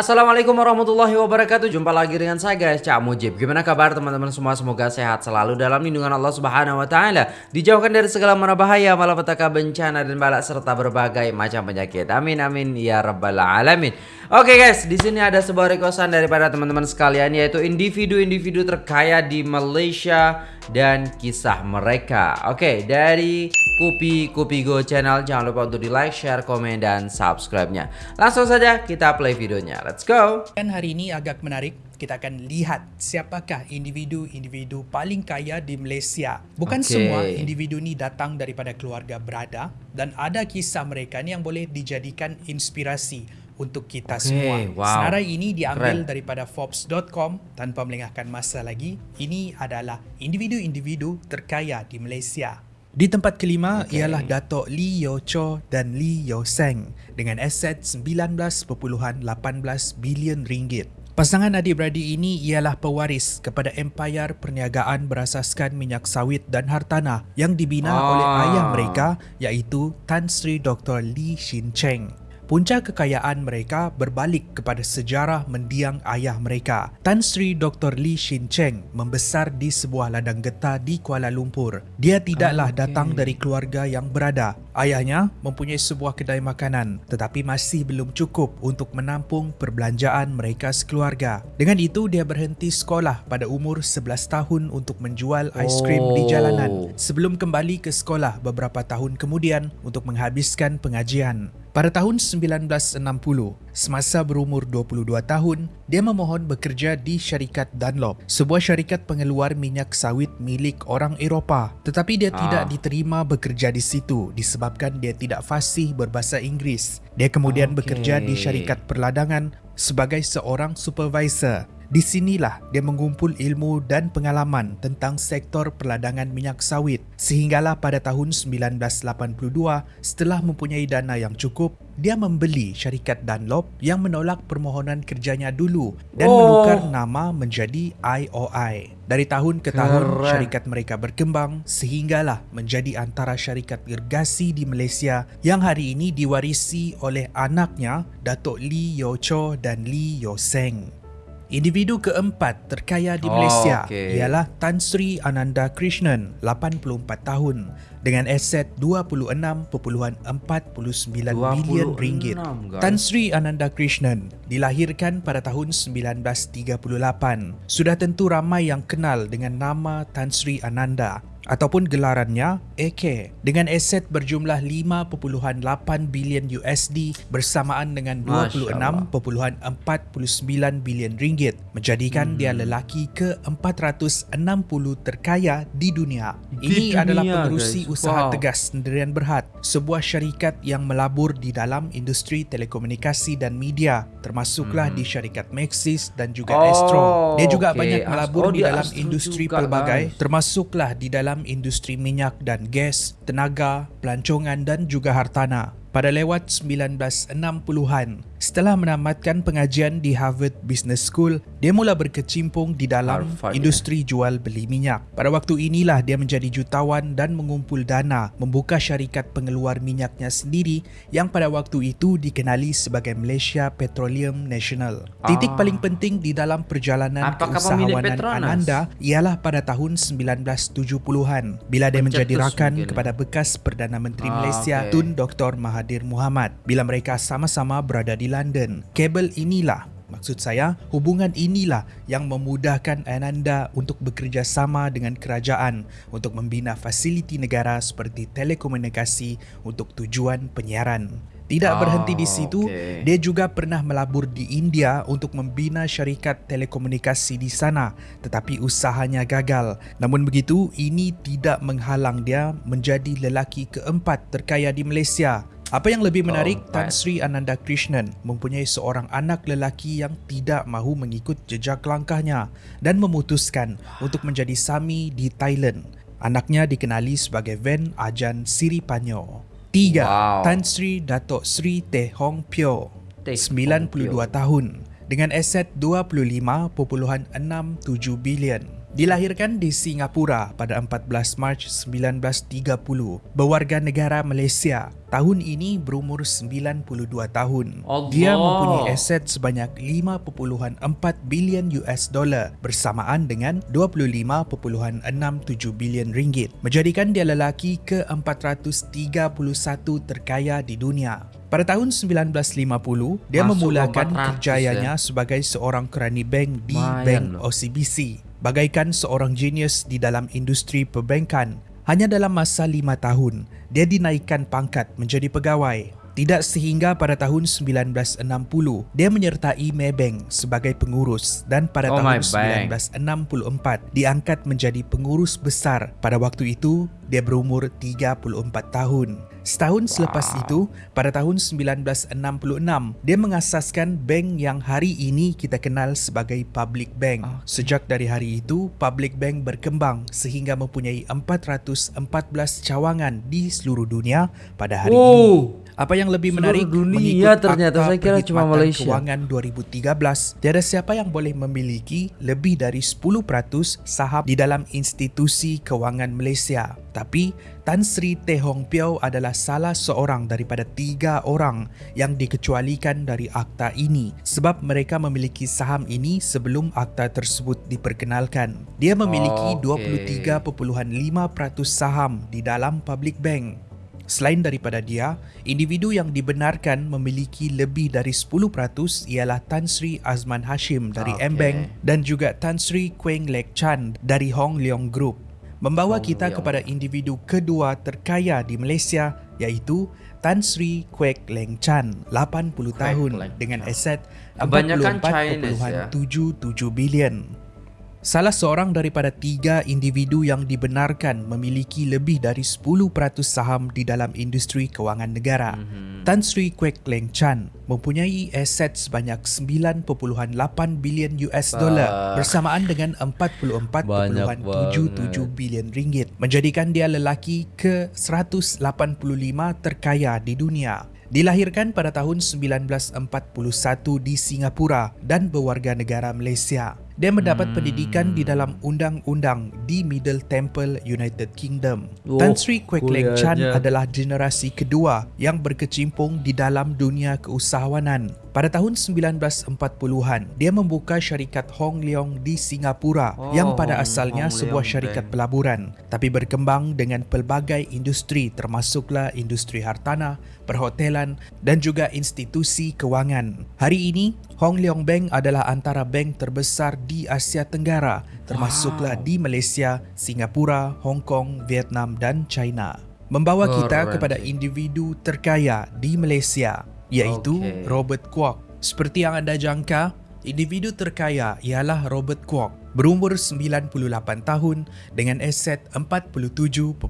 Assalamualaikum warahmatullahi wabarakatuh. Jumpa lagi dengan saya guys. Cak Mujib. Gimana kabar teman-teman semua? Semoga sehat selalu dalam lindungan Allah subhanahu wa ta'ala. Dijauhkan dari segala mara bahaya Malapetaka bencana dan balak Serta berbagai macam penyakit. Amin amin ya rabbal alamin. Oke guys di sini ada sebuah requestan daripada teman-teman sekalian Yaitu individu-individu terkaya di Malaysia Dan kisah mereka. Oke dari Kupi Kupi Go channel Jangan lupa untuk di like, share, komen, dan subscribe-nya. Langsung saja kita play videonya. Let's go. Dan hari ini agak menarik kita akan lihat siapakah individu-individu paling kaya di Malaysia. Bukan okay. semua individu ni datang daripada keluarga berada dan ada kisah mereka ni yang boleh dijadikan inspirasi untuk kita okay. semua. Wow. Senarai ini diambil Keren. daripada Forbes.com tanpa melengahkan masa lagi. Ini adalah individu-individu terkaya di Malaysia. Di tempat kelima okay. ialah Datuk Lee Yo Cho dan Lee Yo Seng dengan aset 19.18 bilion ringgit. Pasangan adik-beradik ini ialah pewaris kepada empayar perniagaan berasaskan minyak sawit dan hartanah yang dibina ah. oleh ayah mereka iaitu Tan Sri Dr. Lee Shin Cheng. Punca kekayaan mereka berbalik kepada sejarah mendiang ayah mereka. Tan Sri Dr. Lee Shin Cheng membesar di sebuah ladang getah di Kuala Lumpur. Dia tidaklah okay. datang dari keluarga yang berada. Ayahnya mempunyai sebuah kedai makanan tetapi masih belum cukup untuk menampung perbelanjaan mereka sekeluarga. Dengan itu, dia berhenti sekolah pada umur 11 tahun untuk menjual aiskrim oh. di jalanan sebelum kembali ke sekolah beberapa tahun kemudian untuk menghabiskan pengajian. Pada tahun 1960, semasa berumur 22 tahun, dia memohon bekerja di syarikat Dunlop, sebuah syarikat pengeluar minyak sawit milik orang Eropah. Tetapi dia ah. tidak diterima bekerja di situ disebabkan dia tidak fasih berbahasa Inggeris. Dia kemudian okay. bekerja di syarikat perladangan sebagai seorang supervisor. Di sinilah dia mengumpul ilmu dan pengalaman tentang sektor perladangan minyak sawit sehinggalah pada tahun 1982 setelah mempunyai dana yang cukup dia membeli syarikat Dunlop yang menolak permohonan kerjanya dulu dan oh. menukar nama menjadi IOI. Dari tahun ke tahun Keren. syarikat mereka berkembang sehinggalah menjadi antara syarikat irgasi di Malaysia yang hari ini diwarisi oleh anaknya Datuk Lee Yo Cho dan Lee Yo Seng. Individu keempat terkaya di Malaysia oh, okay. ialah Tan Sri Ananda Krishnan, 84 tahun dengan aset 26.49 bilion ringgit. Guys. Tan Sri Ananda Krishnan dilahirkan pada tahun 1938. Sudah tentu ramai yang kenal dengan nama Tan Sri Ananda ataupun gelarannya AK dengan aset berjumlah 5.8 bilion USD bersamaan dengan 26.49 bilion ringgit menjadikan hmm. dia lelaki ke-460 terkaya di dunia. Ini dunia, adalah pengerusi guys. usaha wow. tegas sendirian berhad, sebuah syarikat yang melabur di dalam industri telekomunikasi dan media termasuklah hmm. di syarikat Maxis dan juga oh, Astro. Dia juga okay. banyak melabur oh, di dalam industri pelbagai termasuklah di dalam dalam industri minyak dan gas, tenaga, pelancongan dan juga hartanah. Pada lewat 1960-an, setelah menamatkan pengajian di Harvard Business School, dia mula berkecimpung di dalam Harvard, industri ya. jual beli minyak. Pada waktu inilah dia menjadi jutawan dan mengumpul dana membuka syarikat pengeluar minyaknya sendiri yang pada waktu itu dikenali sebagai Malaysia Petroleum National. Titik ah. paling penting di dalam perjalanan Apakah keusahawanan Ananda ialah pada tahun 1970-an bila dia menjadi rakan kepada bekas Perdana Menteri ah, Malaysia okay. Tun Dr. Mahathir Mahathir Muhammad bila mereka sama-sama berada di London. Kabel inilah Maksud saya, hubungan inilah yang memudahkan Ananda untuk bekerjasama dengan kerajaan untuk membina fasiliti negara seperti telekomunikasi untuk tujuan penyiaran. Tidak berhenti di situ, okay. dia juga pernah melabur di India untuk membina syarikat telekomunikasi di sana tetapi usahanya gagal. Namun begitu, ini tidak menghalang dia menjadi lelaki keempat terkaya di Malaysia apa yang lebih menarik, oh, Tan Sri Ananda Krishnan mempunyai seorang anak lelaki yang tidak mahu mengikut jejak langkahnya dan memutuskan untuk menjadi Sami di Thailand. Anaknya dikenali sebagai Ven Ajan Siripanyo. Tiga, wow. Tan Sri Datuk Sri Teh Hong Pyo, 92 tahun dengan aset 25.67 bilion. Dilahirkan di Singapura pada 14 Mac 1930, berwarga negara Malaysia. Tahun ini berumur 92 tahun. Allah. Dia mempunyai aset sebanyak 5.4 bilion US dollar bersamaan dengan 25.67 bilion ringgit. Menjadikan dia lelaki ke-431 terkaya di dunia. Pada tahun 1950, dia Masuk memulakan 400 kerjayanya sebagai seorang kerani bank di Lumayan Bank. OCBC. Bagaikan seorang genius di dalam industri perbankan, hanya dalam masa lima tahun, dia dinaikkan pangkat menjadi pegawai. Tidak sehingga pada tahun 1960, dia menyertai Maybank sebagai pengurus dan pada Oh, tahun Maybank. 1964 diangkat menjadi pengurus besar. Pada waktu itu, dia berumur 34 tahun. Setahun selepas itu, pada tahun 1966, dia mengasaskan bank yang hari ini kita kenal sebagai Public Bank. Sejak dari hari itu, Public Bank berkembang sehingga mempunyai 414 cawangan di seluruh dunia pada hari Wow. ini. Apa yang lebih Seluruh menarik dunia mengikut ternyata. Akta Saya kira cuma Malaysia. Kewangan 2013, tiada siapa yang boleh memiliki lebih dari 10% saham di dalam institusi kewangan Malaysia. Tapi Tan Sri Teh Hong Piao adalah salah seorang daripada tiga orang yang dikecualikan dari akta ini sebab mereka memiliki saham ini sebelum akta tersebut diperkenalkan. Dia memiliki Okey. 23.5% saham di dalam public bank. Selain daripada dia, individu yang dibenarkan memiliki lebih dari 10% ialah Tan Sri Azman Hashim dari Okey. M-Bank dan juga Tan Sri Queng Lek Chan dari Hong Leong Group. Membawa Hong kita Leong. kepada individu kedua terkaya di Malaysia iaitu Tan Sri Kwek Leng Chan, 80 Kwek tahun Leng dengan aset Kebanyakan Chinese, ya. 44.77 bilion. Salah seorang daripada tiga individu yang dibenarkan memiliki lebih dari 10% saham di dalam industri kewangan negara. Mhm. Mm-hmm. Tan Sri Kwek Leng Chan mempunyai aset sebanyak 9.8 bilion US dollar bersamaan dengan 44.77 bilion ringgit menjadikan dia lelaki ke-185 terkaya di dunia. Dilahirkan pada tahun 1941 di Singapura dan berwarga negara Malaysia. Dia mendapat Hmm. pendidikan di dalam undang-undang di Middle Temple, United Kingdom. Oh, Tan Sri Kwek Leng Chan adalah generasi kedua yang berkecimpung di dalam dunia keusahawanan. Pada tahun 1940-an, dia membuka syarikat Hong Leong di Singapura Oh, yang pada Hong- asalnya Hong sebuah Leong syarikat Bank. pelaburan tapi berkembang dengan pelbagai industri termasuklah industri hartanah, perhotelan dan juga institusi kewangan. Hari ini, Hong Leong Bank adalah antara bank terbesar di Asia Tenggara termasuklah di Malaysia, Singapura, Hong Kong, Vietnam dan China. Membawa kita Keren kepada individu terkaya di Malaysia iaitu Okey. Robert Kwok. Seperti yang anda jangka, individu terkaya ialah Robert Kwok. Berumur 98 tahun dengan aset 47.51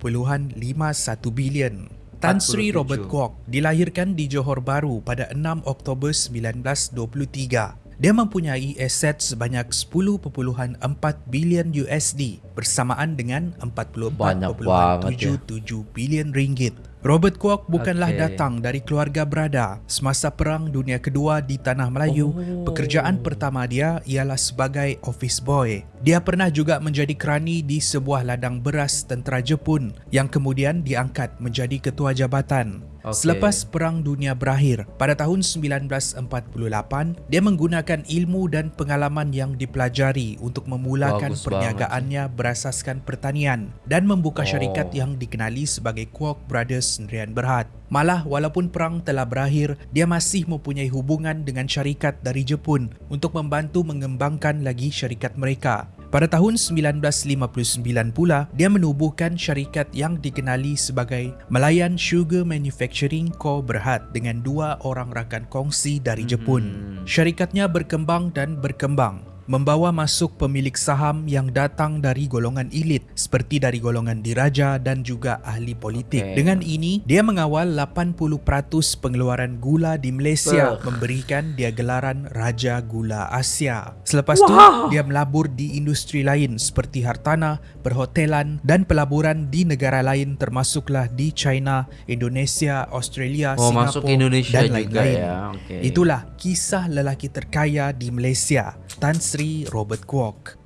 bilion. Tan Sri 47. Robert Kwok dilahirkan di Johor Bahru pada 6 Oktober 1923. Dia mempunyai aset sebanyak 10.4 bilion USD bersamaan dengan Banyak banget ya. 44.77 bilion ringgit. Robert Kwok bukanlah Okey. datang dari keluarga berada. Semasa Perang Dunia Kedua di Tanah Melayu, Oh. pekerjaan pertama dia ialah sebagai office boy. Dia pernah juga menjadi kerani di sebuah ladang beras tentera Jepun yang kemudian diangkat menjadi ketua jabatan. Okey. Selepas Perang Dunia berakhir, pada tahun 1948, dia menggunakan ilmu dan pengalaman yang dipelajari untuk memulakan Bagus perniagaannya berasaskan pertanian dan membuka syarikat Oh. yang dikenali sebagai Kwok Brothers Sendirian Berhad. Malah walaupun perang telah berakhir, dia masih mempunyai hubungan dengan syarikat dari Jepun untuk membantu mengembangkan lagi syarikat mereka. Pada tahun 1959 pula, dia menubuhkan syarikat yang dikenali sebagai Malayan Sugar Manufacturing Co. Berhad dengan dua orang rakan kongsi dari Jepun. Syarikatnya berkembang dan berkembang membawa masuk pemilik saham yang datang dari golongan elit seperti dari golongan diraja dan juga ahli politik. Okey. Dengan ini, dia mengawal 80% pengeluaran gula di Malaysia Ugh. memberikan dia gelaran Raja Gula Asia. Selepas tu, Wow. dia melabur di industri lain seperti hartanah, perhotelan dan pelaburan di negara lain termasuklah di China, Indonesia, Australia, Oh, Singapura masuk Indonesia dan lain-lain. ya. Okey. Itulah kisah lelaki terkaya di Malaysia, Tan Sri Robert Kwok.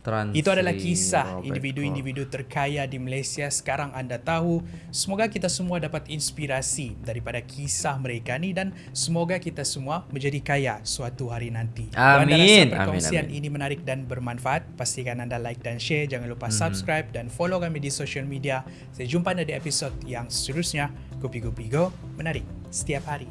Tan Itu adalah Sri kisah individu-individu terkaya di Malaysia sekarang anda tahu. Semoga kita semua dapat inspirasi daripada kisah mereka ni dan semoga kita semua menjadi kaya suatu hari nanti. Kalau anda rasa Amin. perkongsian Amin, amin. ini menarik dan bermanfaat, pastikan anda like dan share. Jangan lupa Mhm. subscribe dan follow kami di social media. Saya jumpa anda di episod yang seterusnya. Kopi Kopi Go menarik setiap hari.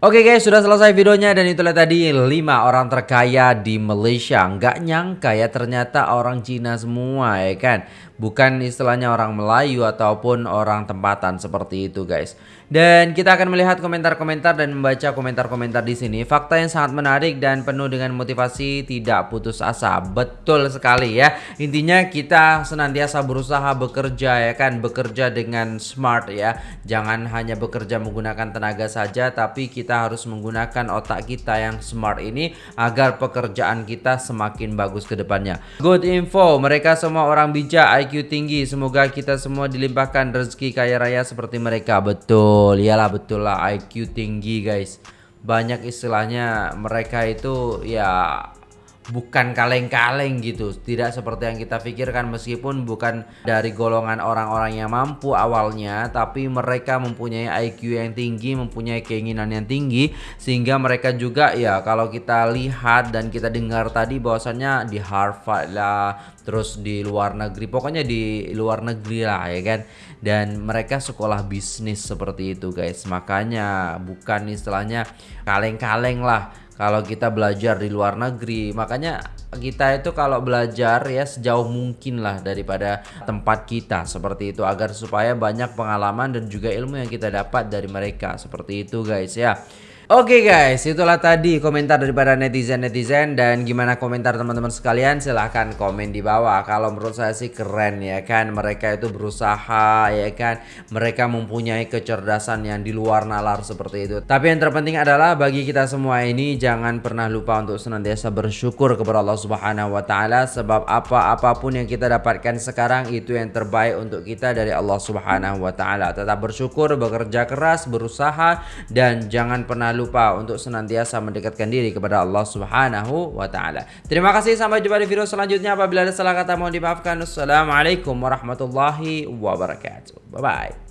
Oke guys, sudah selesai videonya dan itulah tadi 5 orang terkaya di Malaysia. Nggak nyangka ya ternyata orang Cina semua ya kan. Bukan istilahnya orang Melayu ataupun orang tempatan seperti itu guys. Dan kita akan melihat komentar-komentar dan membaca komentar-komentar di sini. Fakta yang sangat menarik dan penuh dengan motivasi tidak putus asa. Betul sekali ya. Intinya kita senantiasa berusaha bekerja ya kan, bekerja dengan smart ya. Jangan hanya bekerja menggunakan tenaga saja tapi kita harus menggunakan otak kita yang smart ini agar pekerjaan kita semakin bagus ke depannya. Good info, mereka semua orang bijak, IQ tinggi. Semoga kita semua dilimpahkan rezeki kaya raya seperti mereka. Betul, iyalah betul lah IQ tinggi guys. Banyak istilahnya mereka itu ya bukan kaleng-kaleng gitu. Tidak seperti yang kita pikirkan meskipun bukan dari golongan orang-orang yang mampu awalnya tapi mereka mempunyai IQ yang tinggi mempunyai keinginan yang tinggi sehingga mereka juga ya kalau kita lihat dan kita dengar tadi bahwasannya di Harvard lah terus di luar negeri pokoknya di luar negeri lah ya kan? Dan mereka sekolah bisnis seperti itu guys. Makanya bukan istilahnya kaleng-kaleng lah kalau kita belajar di luar negeri makanya kita itu kalau belajar ya sejauh mungkin lah daripada tempat kita seperti itu agar supaya banyak pengalaman dan juga ilmu yang kita dapat dari mereka. Seperti itu guys ya Oke guys, itulah tadi komentar daripada netizen-netizen dan gimana komentar teman-teman sekalian silahkan komen di bawah. Kalau menurut saya sih keren ya kan, mereka itu berusaha ya kan, mereka mempunyai kecerdasan yang di luar nalar seperti itu. Tapi yang terpenting adalah bagi kita semua ini jangan pernah lupa untuk senantiasa bersyukur kepada Allah Subhanahu wa taala sebab apa-apapun yang kita dapatkan sekarang itu yang terbaik untuk kita dari Allah Subhanahu wa taala. Tetap bersyukur, bekerja keras, berusaha dan jangan pernah lupa untuk senantiasa mendekatkan diri kepada Allah Subhanahu wa taala. Terima kasih sampai jumpa di video selanjutnya. Apabila ada salah kata mohon dimaafkan. Wassalamualaikum warahmatullahi wabarakatuh. Bye bye.